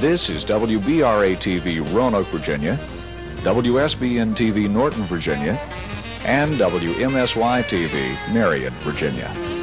This is WBRA-TV Roanoke, Virginia, WSBN-TV Norton, Virginia, and WMSY-TV Marion, Virginia.